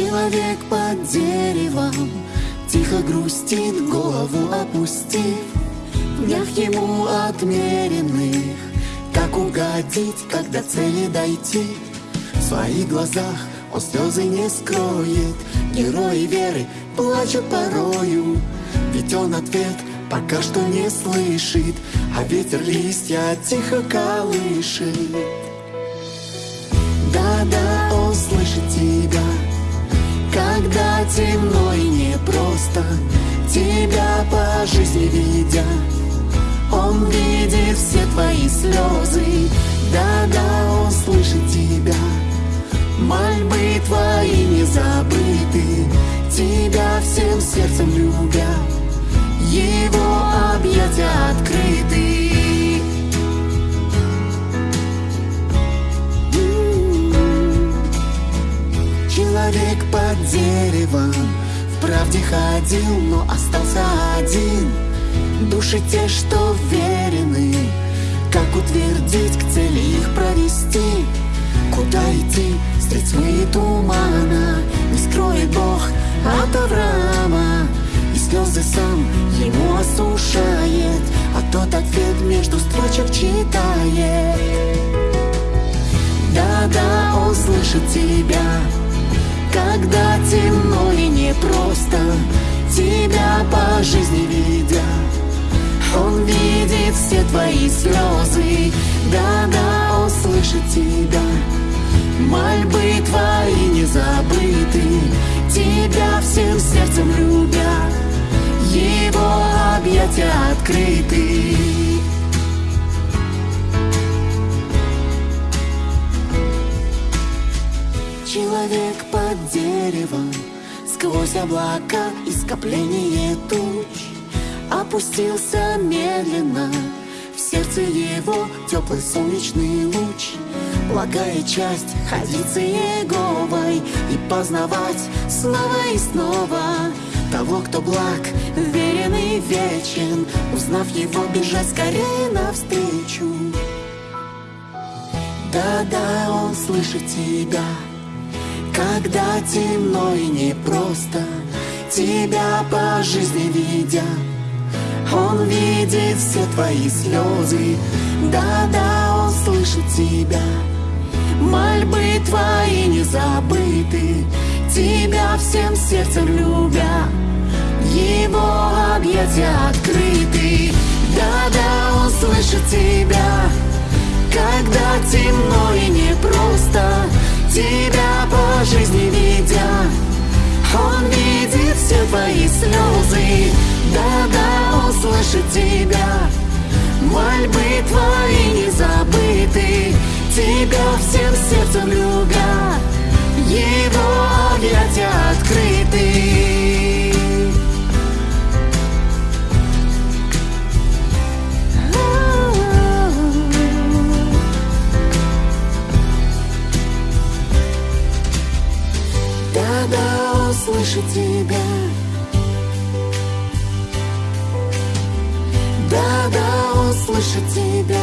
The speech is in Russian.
Человек под деревом. Тихо грустит, голову опустив. В днях ему отмеренных. Как угодить, когда цели дойти? В своих глазах он слезы не скроет. Герои веры плачут порою. Ведь он ответ пока что не слышит. А ветер листья тихо колышет когда темно и непросто Тебя по жизни видя Он видит все твои слезы. Да-да, он слышит тебя. Мольбы твои не забыты. Тебя всем сердцем любя. Его объятия открыты Человек под деревом. В правде ходил, но остался один. Души те, что верены. Как утвердить, к цели их провести? Куда идти, средь тьмы и тумана. Не скроет Бог от Авраама. И слезы сам ему осушает. А тот ответ между строчек читает. Да-да, он слышит тебя когда темно и непросто Тебя по жизни видя Он видит все твои слезы Да-да, он слышит тебя. Мольбы твои не забыты Тебя всем сердцем любя Его объятия открыты Человек под деревом Сквозь облака и скопление туч. Опустился медленно В сердце его теплый солнечный луч. Благая часть ходиться Еговой И познавать снова и снова Того, кто благ, верен и вечен Узнав его, бежать скорее навстречу. Да-да, он слышит тебя когда темно и непросто Тебя по жизни видя Он видит все твои слезы. Да-да, он слышит тебя. Мольбы твои не забыты Тебя всем сердцем любя. Его объятия открыты. Да-да, он слышит тебя твои слезы. Да-да, он слышит тебя. Мольбы твои не забыты Тебя всем сердцем любя. Его объятия открыты. Да-да, он слышит тебя Да-да, он слышит тебя